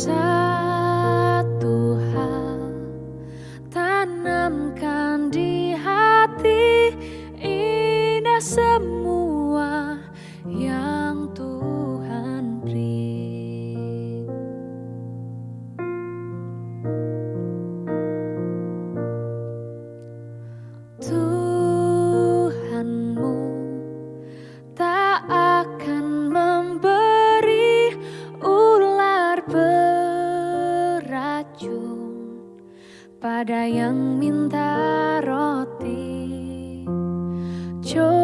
satu hal. Tanamkan di hati indah semua pada yang minta roti. Cobaan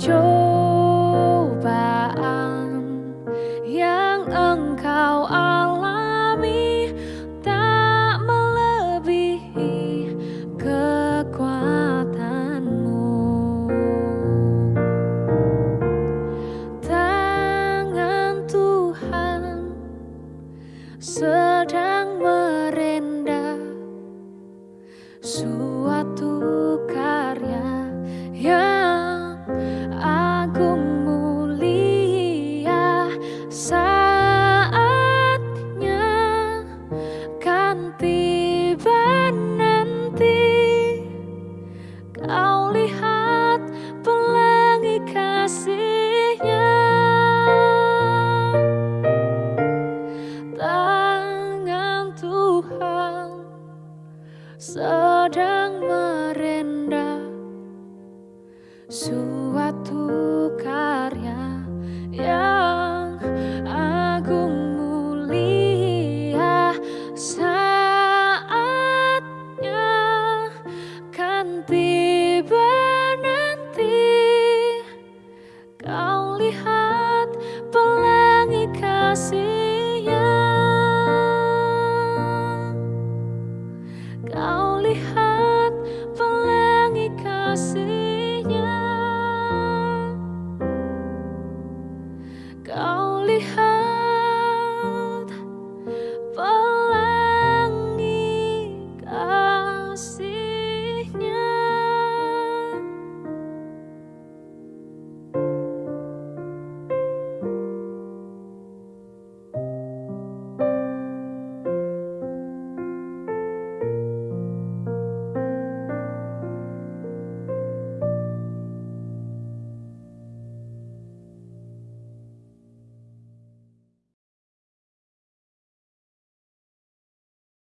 Cobaan yang engkau alami tak melebihi kekuatanmu. Tangan Tuhan sedang merendah kan tiba nanti kau lihat pelangi kasihnya. Tangan Tuhan sedang merendah suatu